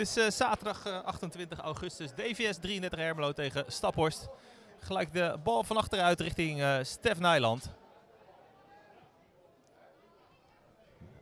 is eh, zaterdag eh, 28 augustus. DVS 33 Hermelo tegen Staphorst. Gelijk de bal van achteruit richting eh Stef Nijland.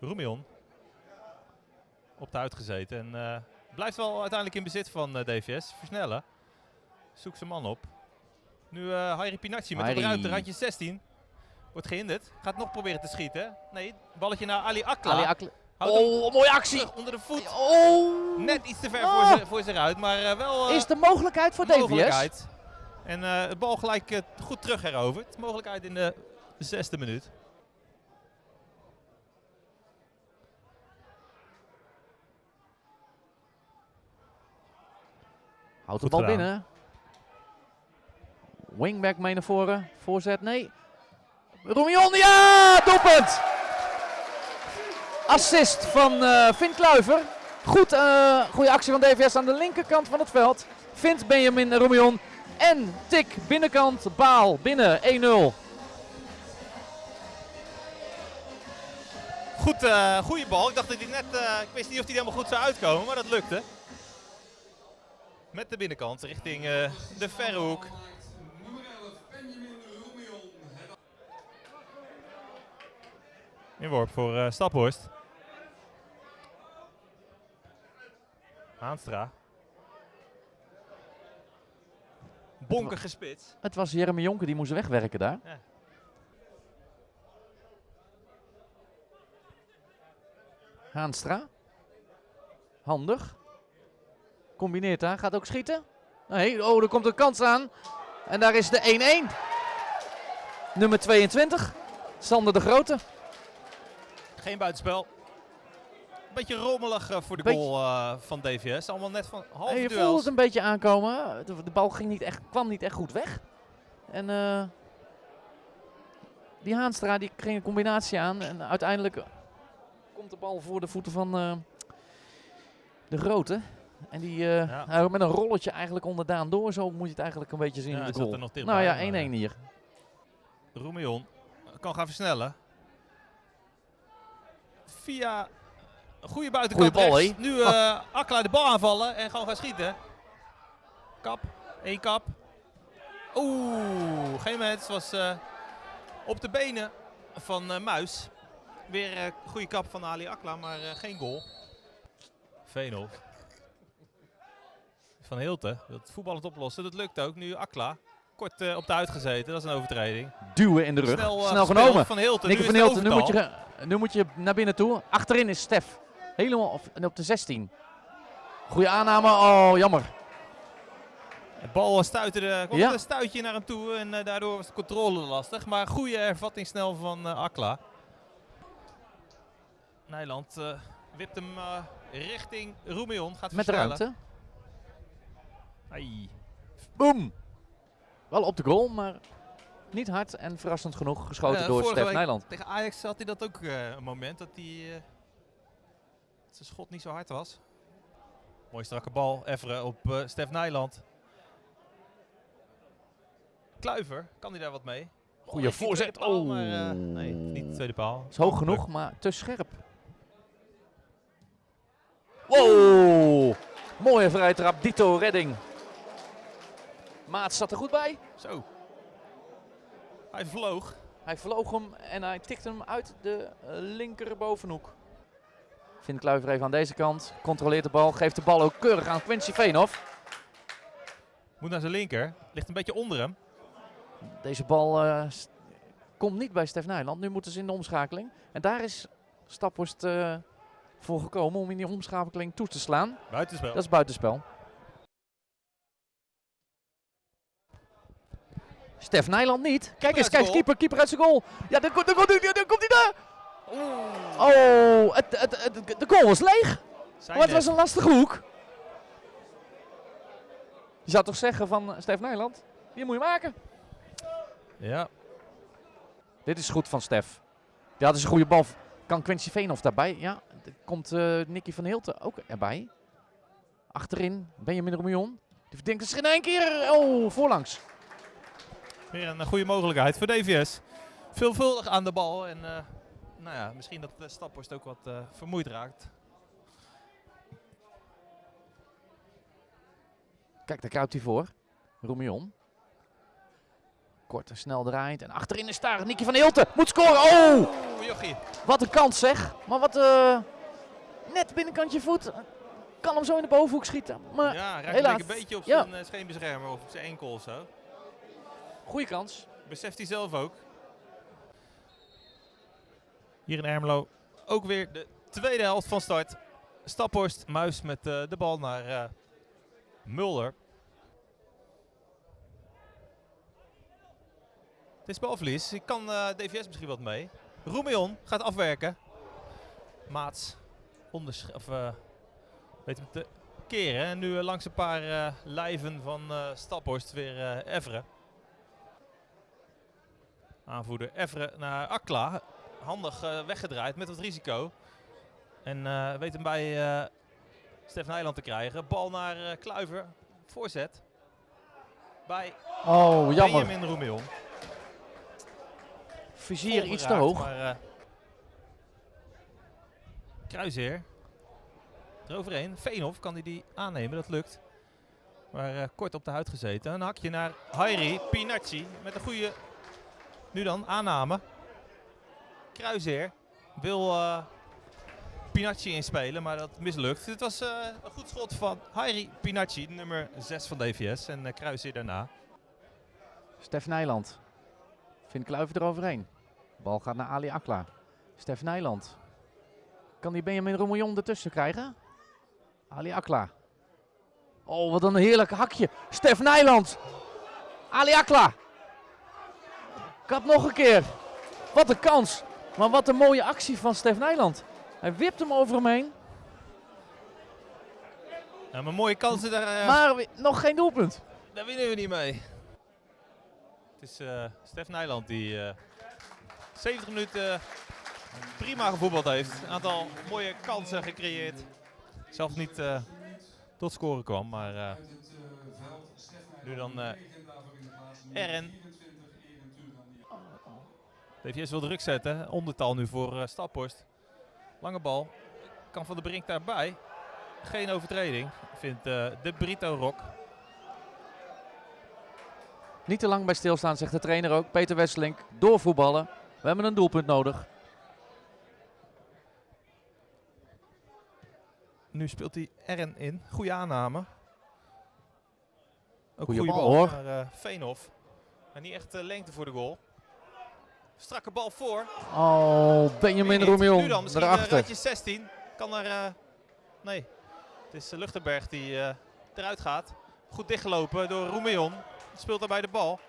Roemion. Op de uitgezeten. En eh, blijft wel uiteindelijk in bezit van eh, DVS. Versnellen. Zoekt zijn man op. Nu eh Hairi Pinacci met de Hairi. ruimte, randje 16. Wordt gehinderd. Gaat nog proberen te schieten. Nee, balletje naar Ali Akla. Ali Akle- Houdt hem Oh, mooie actie. onder de voet. Oh, Net iets te ver Ah. voor, ze, voor zich uit, maar eh, wel eh, is de mogelijkheid voor DVS. mogelijkheid. En eh het bal gelijk eh, goed terug heroverd. Mogelijkheid in de zesde minuut. Houdt de bal gedaan. binnen. Wingback mee naar voren. Voorzet, nee. Roemion, ja! Doelpunt! Assist van eh Finn Kluiver. Goed, eh goede actie van DVS aan de linkerkant van het veld. Vindt Benjamin Roemion. En tik binnenkant, baal binnen 1-0. Goed, eh goede bal. Ik dacht dat hij net, ik wist niet of hij helemaal goed zou uitkomen, maar dat lukte. Met de binnenkant richting de verre hoek. Inworp voor Staphorst. Haanstra. Bonkige spits. Het was Jeremy Jonker die moest wegwerken daar. Ja. Haanstra. Handig. Combineert daar. Gaat ook schieten. Nee, oh, er komt een kans aan. En daar is de 1-1. Nummer 22. Sander de Grote. Geen buitenspel. Beetje rommelig eh, voor de Beetje- goal eh, van DVS. Allemaal net van halve En je voelde duels. het een beetje aankomen. De, de bal ging niet echt, kwam niet echt goed weg. En eh, die Haanstra die ging een combinatie aan. En uiteindelijk komt de bal voor de voeten van de Grote. En die Ja. met een rolletje eigenlijk onderdaan door. Zo moet je het eigenlijk een beetje zien Ja, in de goal. nou ja, maar, 1-1 hier. Roemion kan gaan versnellen. Via goede buitenkant Goeie bal, rechts. hè? Nu eh Akla de bal aanvallen en gewoon gaan schieten. Kap, één kap. Oeh, geen mens. Was eh, op de benen van eh, Muis. Weer een goede kap van Ali Akla, maar eh, geen goal. Veenhof. Van Hilten wil het voetballend oplossen. Dat lukt ook. Nu Akla. Kort op de uitgezeten. Dat is een overtreding. Duwen in de rug. Snel, genomen. Van Nu van Hilten, nu moet, je, nu moet je naar binnen toe. Achterin is Stef. Helemaal op, en op de 16. Goeie aanname. Oh, jammer. De bal kwam Ja. een stuitje naar hem toe en eh, daardoor was de controle lastig. Maar goede ervatting snel van eh, Akla. Nijland eh, wipt hem richting Roemion. Gaat Met ruimte. Ai. Boom. Wel op de goal, maar niet hard en verrassend genoeg geschoten door Stef Nijland. Tegen Ajax had hij dat ook een moment dat hij zijn schot niet zo hard was. Mooi strakke bal, Evre op eh Stef Nijland. Kluiver, kan hij daar wat mee? Goeie richting voorzet. paal, Oh. maar, eh, nee, niet de tweede paal. Is hoog genoeg, maar te scherp. Wow. Mooie vrije trap. Dito redding. Maat zat er goed bij. Zo. Hij vloog. Hij vloog hem en hij tikte hem uit de eh, linker bovenhoek. Vindt Kluiver even aan deze kant. Controleert de bal. Geeft de bal ook keurig aan Quincy Veenhoff. Moet naar zijn linker. Ligt een beetje onder hem. Deze bal eh, komt niet bij Stef Nijland. Nu moeten ze in de omschakeling. En daar is Staphorst eh, voor gekomen om in die omschakeling toe te slaan. Buitenspel. Dat is buitenspel. Stef Nijland niet. Kijk eens, kijk, goal. keeper, keeper uit zijn goal. Ja, daar komt, hij- daar Oh, het, het, het- de goal was leeg. Zijn Maar het was een lastige hoek. Je zou toch zeggen van eh, Stef Nijland, die moet je maken. Ja. Dit is goed van Stef. Ja, dat is een goede bal. Kan Quincy Veenhoff daarbij? Ja, er komt eh Nicky van Hilten ook erbij. Achterin Benjamin Roemion. Die denkt zich in één keer. Oh, voorlangs. Weer een goede mogelijkheid voor DVS. Veelvuldig aan de bal. En eh, nou ja, misschien dat de Staphorst ook wat eh, vermoeid raakt. Kijk, daar kruipt hij voor. Roemion. Kort en snel draait. En achterin is daar Nicky van Hilten. Moet scoren. Oh! Oeh, jochie. Wat een kans zeg. Maar wat eh net binnenkantje voet. Kan hem zo in de bovenhoek schieten. Maar Ja, raakt helaas. een beetje op Ja. zijn eh, scheenbeschermer of op zijn enkel of zo. goede kans. Beseft hij zelf ook. Hier in Ermelo ook weer de tweede helft van start. Staphorst, Muis met eh, de bal naar eh, Mulder. Het is balverlies. Ik kan eh, DVS misschien wat mee. Roemion gaat afwerken. Maats of, weet hem te keren. En nu langs een paar lijven van Staphorst weer Everen. Aanvoerder Everen naar Akla. Handig eh, weggedraaid met wat risico. En eh, weet hem bij eh Stef Nijland te krijgen. Bal naar Kluiver. Voorzet. Bij Oh, jammer. Benjamin Roemion. Vizier iets te hoog. Maar, Kruisheer. Eroverheen. Veenhof kan hij die aannemen, dat lukt. Maar kort op de huid gezeten. Een hakje naar Hairi Pinacci. Met een goede, nu dan, aanname. Kruisheer wil eh Pinacci inspelen, maar dat mislukt. Het was eh, een goed schot van Hairi Pinacci, nummer 6 van DVS. En eh Kruisheer daarna. Stef Nijland. Vindt Kluiver eroverheen. Bal gaat naar Ali Akla. Stef Nijland. Kan die Benjamin Roemillon ertussen krijgen? Ali Akla. Oh, wat een heerlijk hakje. Stef Nijland. Ali Akla. Kap nog een keer. Wat een kans. Maar wat een mooie actie van Stef Nijland. Hij wipt hem over hem heen. Ja, maar mooie kansen daar. eh, Maar nog geen doelpunt. Daar winnen we niet mee. Het is eh Stef Nijland die eh 70 minuten prima gevoetbald heeft. Een aantal mooie kansen gecreëerd. Zelf niet eh, tot scoren kwam, maar eh, nu dan eh RN. DVS wil druk zetten. Ondertal nu voor eh Staphorst. Lange bal. Kan Van de Brink daarbij. Geen overtreding, vindt eh, de Brito Rock. Niet te lang bij stilstaan, zegt de trainer ook. Peter Wesselink, doorvoetballen. We hebben een doelpunt nodig. Nu speelt hij Ern in. Goede aanname. Ook goede bal, bal, hoor. naar eh, Veenhof. Maar niet echt lengte voor de goal. Strakke bal voor. Oh, Benjamin? Roemion dan, misschien eh, erachter. randje 16. Kan er... eh, nee, het is uh, Luchtenberg die eh, eruit gaat. Goed dichtgelopen door Roemion. Speelt daarbij de bal.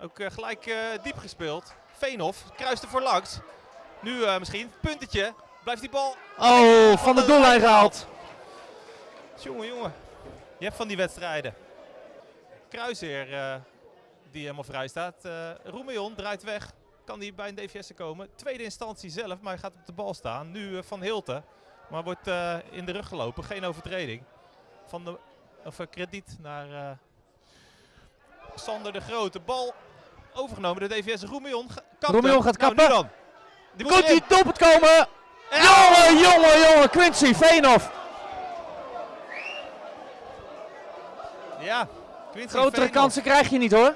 Ook eh, gelijk eh, diep gespeeld. Veenhof kruist er voor langs. Nu eh, misschien, puntetje. Blijft die bal Oh, van de doellijn gehaald. Jongen, jongen. Je hebt van die wedstrijden. Kruisheer eh, die helemaal vrij staat. Eh Roemion draait weg. Kan hij bij een DVS komen. Tweede instantie zelf, maar hij gaat op de bal staan. Nu eh, Van Hilten. Maar wordt eh, in de rug gelopen. Geen overtreding. Van de, of eh, krediet naar Sander de Grote. Bal overgenomen door DVS. Roemion Roemion gaat Nou, kappen. nu dan. Die Komt die doelpunt komen? Ja! Jongen, jongen, jongen. Quincy Veenhof. Ja. Quincy Grotere Veenhoff. kansen krijg je niet hoor.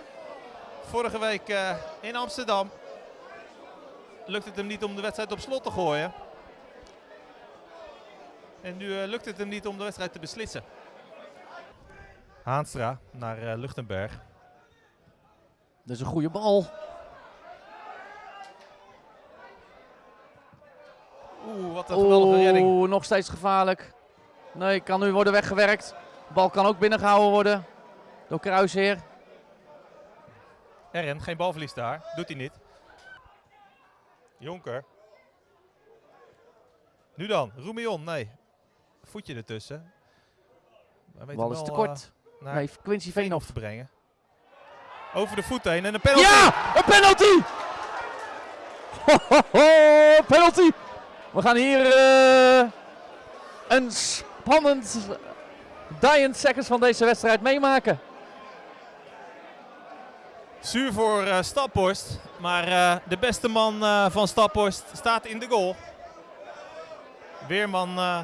Vorige week in Amsterdam lukt het hem niet om de wedstrijd op slot te gooien. En nu eh, lukt het hem niet om de wedstrijd te beslissen. Haanstra naar eh, Luchtenberg. Dat is een goede bal. Oeh, wat een geweldige redding. Oeh, nog steeds gevaarlijk. Nee, kan nu worden weggewerkt. Bal kan ook binnengehouden worden. Door Kruisheer. Ern, geen balverlies daar. Doet hij niet. Jonker. Nu dan, Roemion, nee. Voetje ertussen. Weet Bal is te kort. eh, naar Nee, Quincy Veenhof. te brengen. Over de voet heen en een penalty. Ja, een penalty! Ho, ho, ho, penalty! We gaan hier eh, een spannend dying seconds van deze wedstrijd meemaken. Zuur voor eh Staphorst. Maar eh, de beste man eh, van Staphorst staat in de goal. Weerman eh,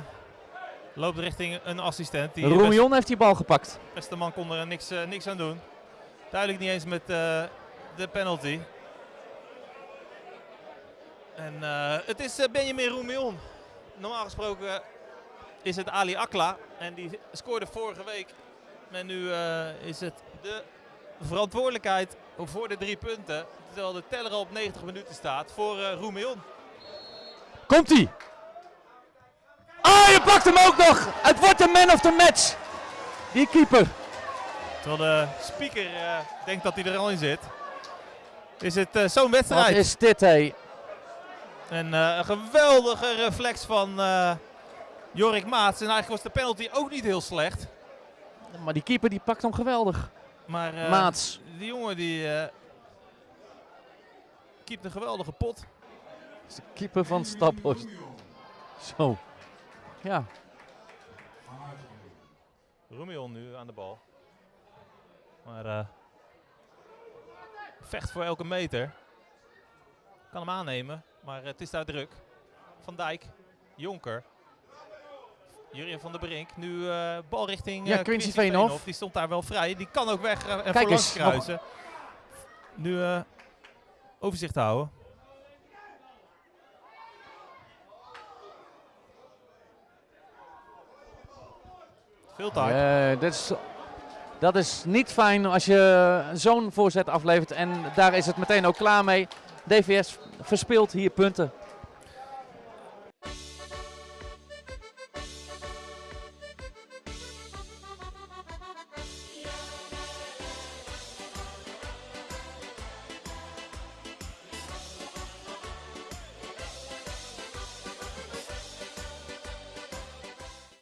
Loopt richting een assistent. Die best- heeft die bal gepakt. beste man kon er niks, niks aan doen. Duidelijk niet eens met de penalty. En het is Benjamin Roemion. Normaal gesproken is het Ali Akla. En die scoorde vorige week. En nu is het de verantwoordelijkheid voor de drie punten. Terwijl de teller al op 90 minuten staat voor eh Roemion. Komt ie. Ah, je pakt hem ook nog. Het wordt de man of the match. Die keeper. Terwijl de speaker eh, denkt dat hij er al in zit. Is het eh, zo'n Wat wedstrijd. is dit, hé? En eh, een geweldige reflex van eh, Jorik Maats. En eigenlijk was de penalty ook niet heel slecht. Maar die keeper die pakt hem geweldig. Maar eh, Maats. Die jongen die uh, keept een geweldige pot. Dat is de keeper van Staphorst. Zo. Ja. Roemion nu aan de bal. Maar eh, vecht voor elke meter. Kan hem aannemen, maar het is daar druk. Van Dijk, Jonker. Jurien van der Brink. Nu eh, bal richting Ja, eh, Quincy Veenhoff. Die stond daar wel vrij. Die kan ook weg eh, en Kijk nog- kruisen. Nu overzicht houden. Veel tijd. Dat, is, dat is niet fijn als je zo'n voorzet aflevert. En daar is het meteen ook klaar mee. DVS verspeelt hier punten.